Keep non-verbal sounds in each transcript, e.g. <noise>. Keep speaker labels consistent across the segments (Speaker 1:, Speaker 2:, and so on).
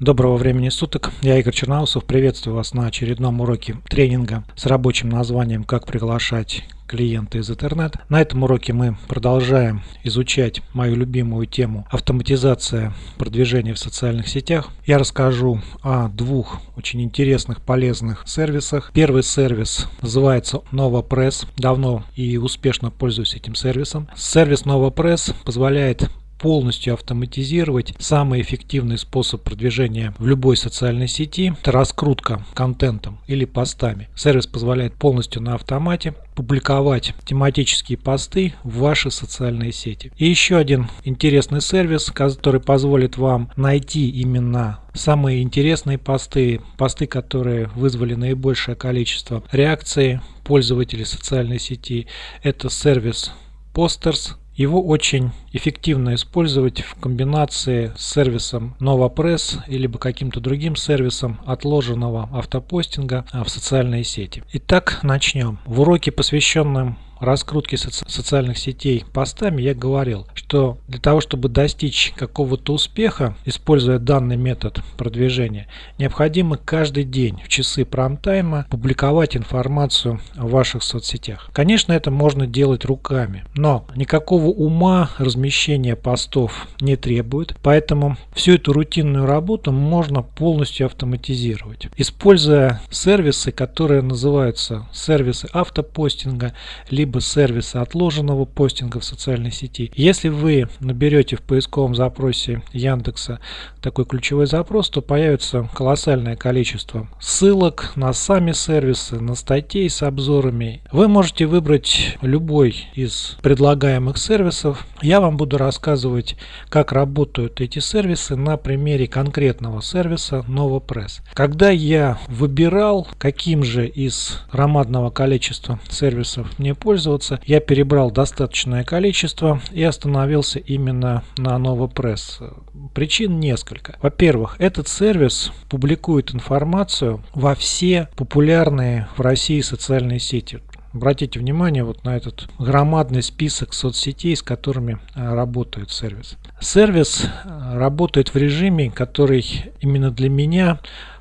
Speaker 1: Доброго времени суток, я Игорь Черноусов, приветствую вас на очередном уроке тренинга с рабочим названием «Как приглашать клиента из интернета». На этом уроке мы продолжаем изучать мою любимую тему автоматизация продвижения в социальных сетях. Я расскажу о двух очень интересных, полезных сервисах. Первый сервис называется NovaPress. Давно и успешно пользуюсь этим сервисом. Сервис NovaPress позволяет полностью автоматизировать самый эффективный способ продвижения в любой социальной сети – это раскрутка контентом или постами. Сервис позволяет полностью на автомате публиковать тематические посты в ваши социальные сети. И еще один интересный сервис, который позволит вам найти именно самые интересные посты, посты, которые вызвали наибольшее количество реакций пользователей социальной сети. Это сервис Posters его очень эффективно использовать в комбинации с сервисом NovaPress или каким-то другим сервисом отложенного автопостинга в социальные сети. Итак, начнем. В уроке, посвященном раскрутки соци социальных сетей постами я говорил, что для того, чтобы достичь какого-то успеха, используя данный метод продвижения, необходимо каждый день в часы прайм-тайма публиковать информацию в ваших соцсетях. Конечно, это можно делать руками, но никакого ума размещения постов не требует, поэтому всю эту рутинную работу можно полностью автоматизировать. Используя сервисы, которые называются сервисы автопостинга, либо сервиса отложенного постинга в социальной сети. Если вы наберете в поисковом запросе Яндекса такой ключевой запрос, то появится колоссальное количество ссылок на сами сервисы, на статей с обзорами. Вы можете выбрать любой из предлагаемых сервисов. Я вам буду рассказывать, как работают эти сервисы на примере конкретного сервиса NovoPress. Когда я выбирал, каким же из громадного количества сервисов мне пользоваться. Я перебрал достаточное количество и остановился именно на NovoPress. Причин несколько. Во-первых, этот сервис публикует информацию во все популярные в России социальные сети. Обратите внимание вот на этот громадный список соцсетей, с которыми э, работает сервис. Сервис э, работает в режиме, который именно для меня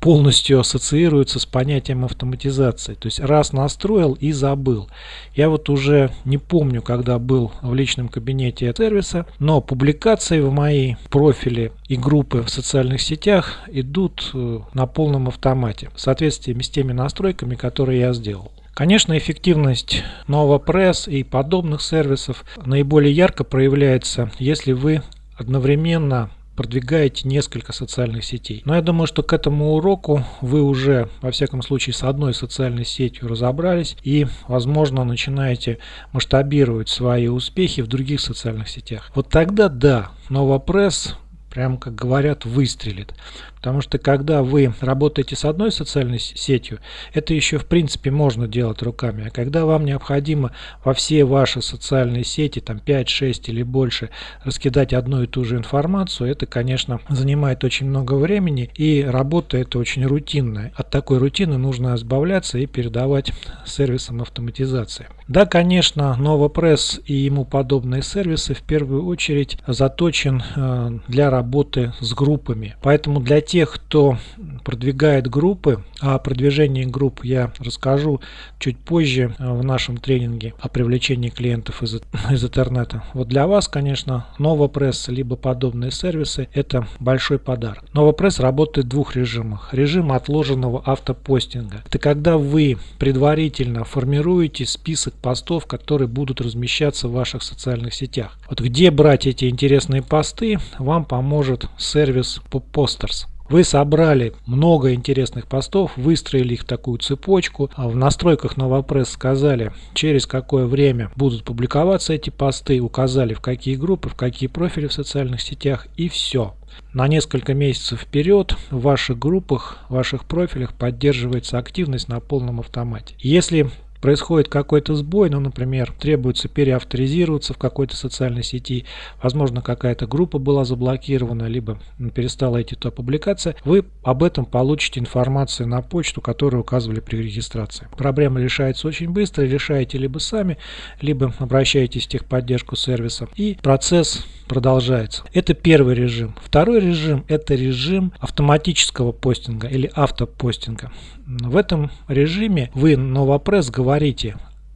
Speaker 1: полностью ассоциируется с понятием автоматизации. То есть раз настроил и забыл. Я вот уже не помню, когда был в личном кабинете сервиса, но публикации в мои профили и группы в социальных сетях идут э, на полном автомате в соответствии с теми настройками, которые я сделал. Конечно, эффективность NovaPress и подобных сервисов наиболее ярко проявляется, если вы одновременно продвигаете несколько социальных сетей. Но я думаю, что к этому уроку вы уже, во всяком случае, с одной социальной сетью разобрались и, возможно, начинаете масштабировать свои успехи в других социальных сетях. Вот тогда да, NovaPress прям как говорят, выстрелит. Потому что когда вы работаете с одной социальной сетью, это еще в принципе можно делать руками. А когда вам необходимо во все ваши социальные сети, там 5, 6 или больше, раскидать одну и ту же информацию, это, конечно, занимает очень много времени и работа это очень рутинная. От такой рутины нужно избавляться и передавать сервисам автоматизации. Да, конечно, NovaPress и ему подобные сервисы в первую очередь заточен э, для работы с группами. Поэтому для тех, кто продвигает группы, о продвижении групп я расскажу чуть позже э, в нашем тренинге о привлечении клиентов из, <laughs> из интернета. Вот для вас, конечно, NovaPress либо подобные сервисы это большой подарок. NovaPress работает в двух режимах. Режим отложенного автопостинга. Это когда вы предварительно формируете список постов, которые будут размещаться в ваших социальных сетях. Вот где брать эти интересные посты, вам поможет сервис Posters. Вы собрали много интересных постов, выстроили их в такую цепочку. А в настройках NovaPress сказали, через какое время будут публиковаться эти посты, указали в какие группы, в какие профили в социальных сетях и все. На несколько месяцев вперед в ваших группах, в ваших профилях поддерживается активность на полном автомате. Если происходит какой-то сбой, ну, например, требуется переавторизироваться в какой-то социальной сети, возможно, какая-то группа была заблокирована, либо перестала идти то публикация, вы об этом получите информацию на почту, которую указывали при регистрации. Проблема решается очень быстро, решаете либо сами, либо обращаетесь в техподдержку сервиса, и процесс продолжается. Это первый режим. Второй режим – это режим автоматического постинга или автопостинга. В этом режиме вы Novopres говорите,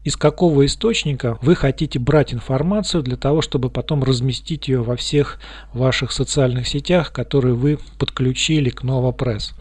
Speaker 1: из какого источника вы хотите брать информацию для того, чтобы потом разместить ее во всех ваших социальных сетях, которые вы подключили к Novopres.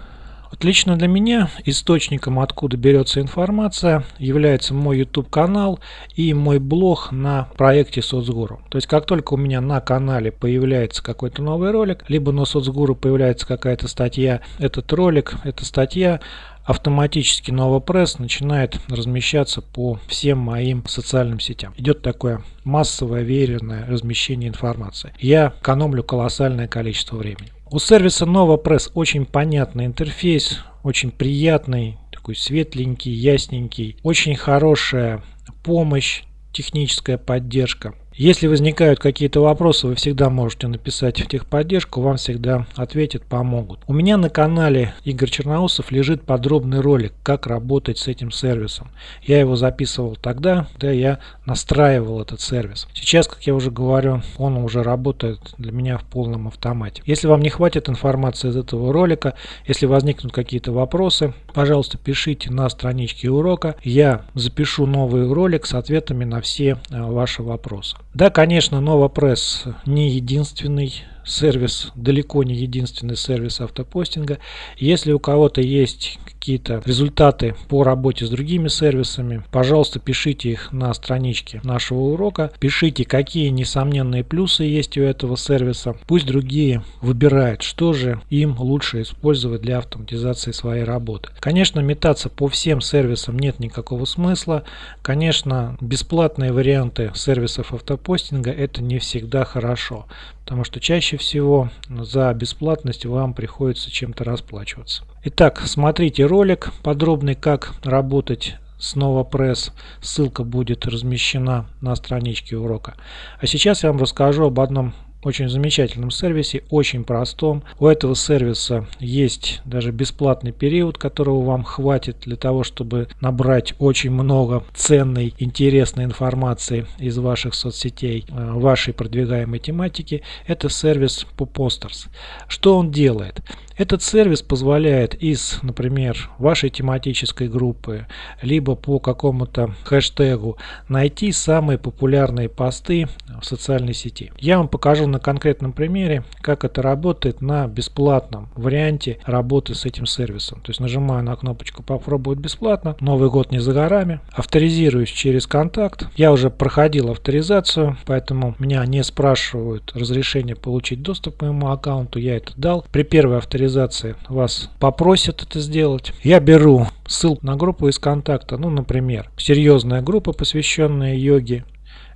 Speaker 1: Вот лично для меня источником, откуда берется информация, является мой YouTube канал и мой блог на проекте Соцгуру. То есть как только у меня на канале появляется какой-то новый ролик, либо на Соцгуру появляется какая-то статья, этот ролик, эта статья автоматически Новопресс начинает размещаться по всем моим социальным сетям. Идет такое массовое веренное размещение информации. Я экономлю колоссальное количество времени. У сервиса NovaPress очень понятный интерфейс, очень приятный, такой светленький, ясненький, очень хорошая помощь, техническая поддержка. Если возникают какие-то вопросы, вы всегда можете написать в техподдержку, вам всегда ответят, помогут. У меня на канале Игорь Черноусов лежит подробный ролик, как работать с этим сервисом. Я его записывал тогда, когда я настраивал этот сервис. Сейчас, как я уже говорю, он уже работает для меня в полном автомате. Если вам не хватит информации из этого ролика, если возникнут какие-то вопросы, пожалуйста, пишите на страничке урока. Я запишу новый ролик с ответами на все э, ваши вопросы. Да, конечно, NovaPress не единственный сервис, далеко не единственный сервис автопостинга. Если у кого-то есть какие-то результаты по работе с другими сервисами, пожалуйста, пишите их на страничке нашего урока. Пишите, какие несомненные плюсы есть у этого сервиса. Пусть другие выбирают, что же им лучше использовать для автоматизации своей работы. Конечно, метаться по всем сервисам нет никакого смысла. Конечно, бесплатные варианты сервисов автопостинга это не всегда хорошо. Потому что чаще всего за бесплатность вам приходится чем-то расплачиваться. Итак, смотрите ролик подробный, как работать с NovaPress. Ссылка будет размещена на страничке урока. А сейчас я вам расскажу об одном очень замечательном сервисе, очень простом. У этого сервиса есть даже бесплатный период, которого вам хватит для того, чтобы набрать очень много ценной, интересной информации из ваших соцсетей, э, вашей продвигаемой тематики. Это сервис Poposters. Что он делает? Этот сервис позволяет из, например, вашей тематической группы, либо по какому-то хэштегу найти самые популярные посты в социальной сети. Я вам покажу на конкретном примере, как это работает на бесплатном варианте работы с этим сервисом. То есть нажимаю на кнопочку «Попробовать бесплатно». Новый год не за горами. Авторизируюсь через контакт. Я уже проходил авторизацию, поэтому меня не спрашивают разрешение получить доступ к моему аккаунту. Я это дал. При первой авторизации вас попросят это сделать. Я беру ссылку на группу из контакта, ну, например, серьезная группа, посвященная йоге,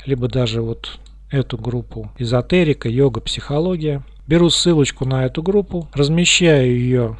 Speaker 1: либо даже вот эту группу эзотерика, йога, психология. Беру ссылочку на эту группу, размещаю ее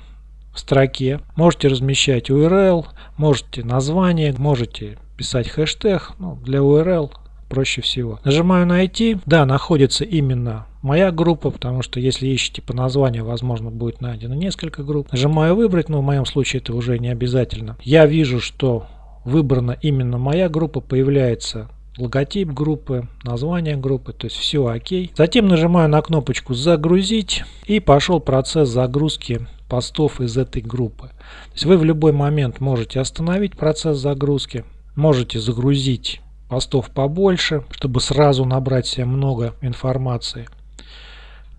Speaker 1: в строке. Можете размещать URL, можете название, можете писать хэштег. Ну, для URL проще всего. Нажимаю найти. Да, находится именно моя группа, потому что если ищете по названию, возможно, будет найдено несколько групп. Нажимаю выбрать, но в моем случае это уже не обязательно. Я вижу, что выбрана именно моя группа, появляется логотип группы, название группы, то есть все окей. Затем нажимаю на кнопочку «Загрузить» и пошел процесс загрузки постов из этой группы. То есть вы в любой момент можете остановить процесс загрузки, можете загрузить постов побольше, чтобы сразу набрать себе много информации.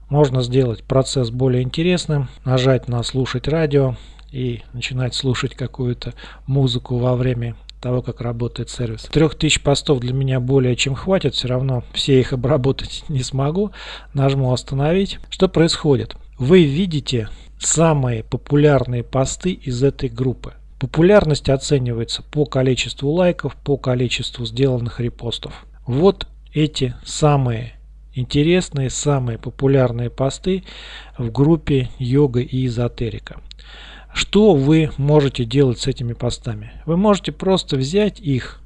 Speaker 1: Можно сделать процесс более интересным, нажать на слушать радио и начинать слушать какую-то музыку во время того, как работает сервис. 3000 постов для меня более чем хватит, все равно все их обработать <laughs> не смогу. Нажму остановить. Что происходит? Вы видите самые популярные посты из этой группы. Популярность оценивается по количеству лайков, по количеству сделанных репостов. Вот эти самые интересные, самые популярные посты в группе йога и эзотерика. Что вы можете делать с этими постами? Вы можете просто взять их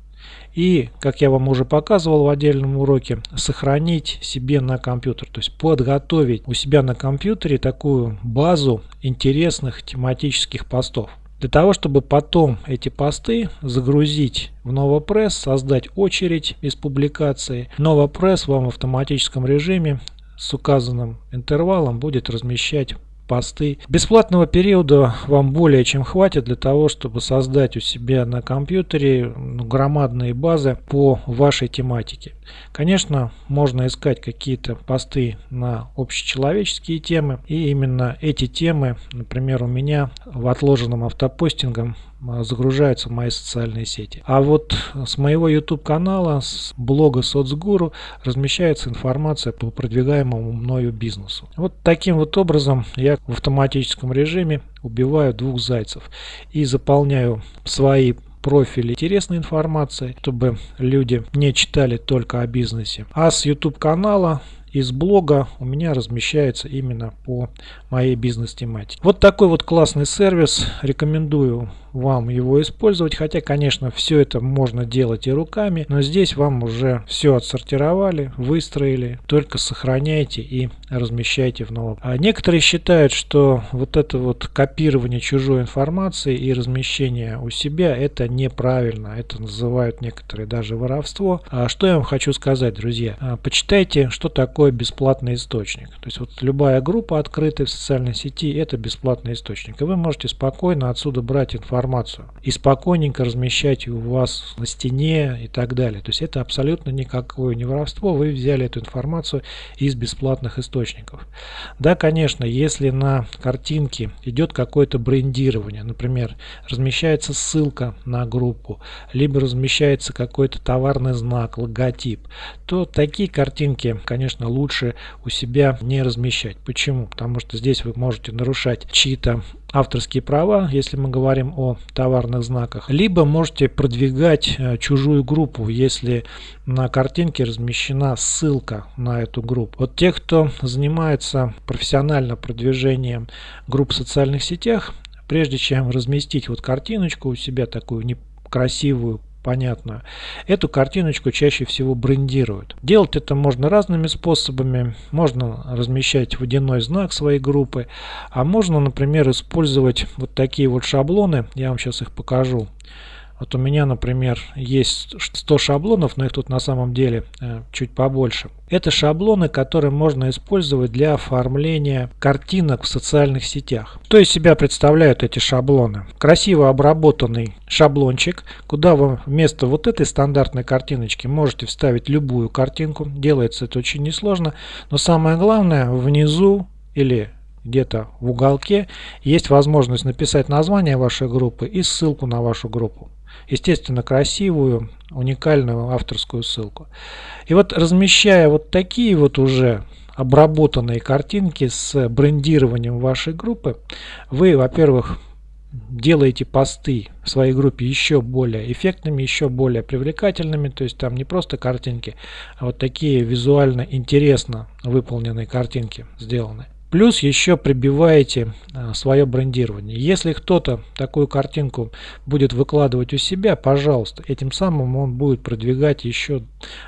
Speaker 1: и, как я вам уже показывал в отдельном уроке, сохранить себе на компьютер. То есть подготовить у себя на компьютере такую базу интересных тематических постов. Для того, чтобы потом эти посты загрузить в NovoPress, создать очередь из публикации, NovoPress вам в автоматическом режиме с указанным интервалом будет размещать посты. Бесплатного периода вам более чем хватит для того, чтобы создать у себя на компьютере ну, громадные базы по вашей тематике. Конечно, можно искать какие-то посты на общечеловеческие темы. И именно эти темы, например, у меня в отложенном автопостингом а, загружаются в мои социальные сети. А вот с моего YouTube канала, с блога Соцгуру размещается информация по продвигаемому мною бизнесу. Вот таким вот образом я в автоматическом режиме убиваю двух зайцев и заполняю свои профили интересной информацией, чтобы люди не читали только о бизнесе. А с YouTube канала из блога у меня размещается именно по моей бизнес-тематике. Вот такой вот классный сервис. Рекомендую вам его использовать. Хотя, конечно, все это можно делать и руками. Но здесь вам уже все отсортировали, выстроили. Только сохраняйте и размещайте в новом. А некоторые считают, что вот это вот копирование чужой информации и размещение у себя это неправильно. Это называют некоторые даже воровство. А что я вам хочу сказать, друзья? А, почитайте, что такое бесплатный источник. То есть вот любая группа открытая в социальной сети это бесплатный источник. И вы можете спокойно отсюда брать информацию и спокойненько размещать у вас на стене и так далее. То есть это абсолютно никакое не воровство. Вы взяли эту информацию из бесплатных источников. Да, конечно, если на картинке идет какое-то брендирование, например, размещается ссылка на группу, либо размещается какой-то товарный знак, логотип, то такие картинки, конечно, лучше у себя не размещать. Почему? Потому что здесь вы можете нарушать чьи-то авторские права, если мы говорим о товарных знаках, либо можете продвигать э, чужую группу, если на картинке размещена ссылка на эту группу. Вот те, кто занимается профессионально продвижением групп в социальных сетях, прежде чем разместить вот картиночку у себя такую некрасивую, понятную. Эту картиночку чаще всего брендируют. Делать это можно разными способами. Можно размещать водяной знак своей группы, а можно, например, использовать вот такие вот шаблоны. Я вам сейчас их покажу. Вот у меня, например, есть 100 шаблонов, но их тут на самом деле э, чуть побольше. Это шаблоны, которые можно использовать для оформления картинок в социальных сетях. Что из себя представляют эти шаблоны? Красиво обработанный шаблончик, куда вы вместо вот этой стандартной картиночки можете вставить любую картинку. Делается это очень несложно, но самое главное внизу или где-то в уголке есть возможность написать название вашей группы и ссылку на вашу группу естественно, красивую, уникальную авторскую ссылку. И вот размещая вот такие вот уже обработанные картинки с брендированием вашей группы, вы, во-первых, делаете посты в своей группе еще более эффектными, еще более привлекательными, то есть там не просто картинки, а вот такие визуально интересно выполненные картинки сделаны. Плюс еще прибиваете а, свое брендирование. Если кто-то такую картинку будет выкладывать у себя, пожалуйста, этим самым он будет продвигать еще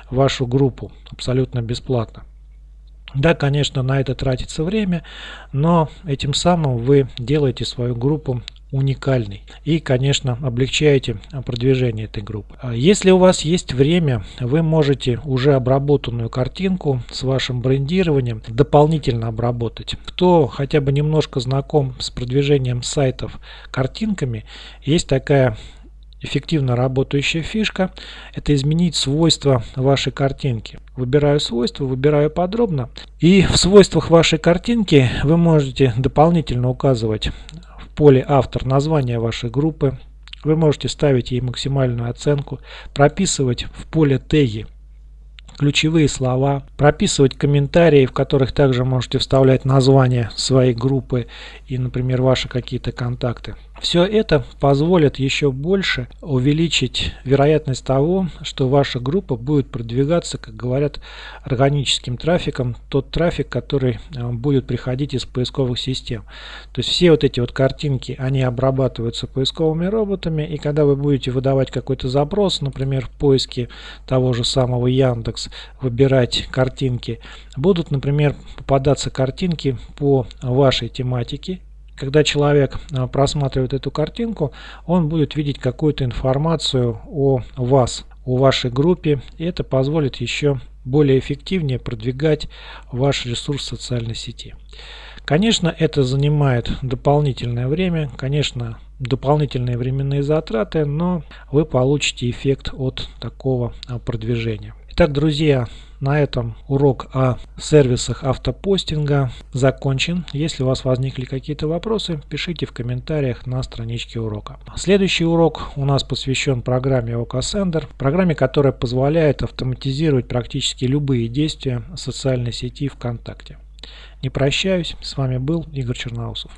Speaker 1: вашу группу абсолютно бесплатно. Да, конечно, на это тратится время, но этим самым вы делаете свою группу уникальный. И, конечно, облегчаете продвижение этой группы. А если у вас есть время, вы можете уже обработанную картинку с вашим брендированием дополнительно обработать. Кто хотя бы немножко знаком с продвижением сайтов картинками, есть такая эффективно работающая фишка – это изменить свойства вашей картинки. Выбираю свойства, выбираю подробно. И в свойствах вашей картинки вы можете дополнительно указывать поле автор название вашей группы. Вы можете ставить ей максимальную оценку, прописывать в поле теги ключевые слова, прописывать комментарии, в которых также можете вставлять название своей группы и, например, ваши какие-то контакты. Все это позволит еще больше увеличить вероятность того, что ваша группа будет продвигаться, как говорят, органическим трафиком, тот трафик, который э, будет приходить из поисковых систем. То есть все вот эти вот картинки, они обрабатываются поисковыми роботами, и когда вы будете выдавать какой-то запрос, например, в поиске того же самого Яндекс, выбирать картинки, будут, например, попадаться картинки по вашей тематике, когда человек а, просматривает эту картинку, он будет видеть какую-то информацию о вас, о вашей группе, и это позволит еще более эффективнее продвигать ваш ресурс в социальной сети. Конечно, это занимает дополнительное время, конечно, дополнительные временные затраты, но вы получите эффект от такого а, продвижения. Итак, друзья, на этом урок о сервисах автопостинга закончен. Если у вас возникли какие-то вопросы, пишите в комментариях на страничке урока. Следующий урок у нас посвящен программе OKSender, программе, которая позволяет автоматизировать практически любые действия социальной сети ВКонтакте. Не прощаюсь, с вами был Игорь Черноусов.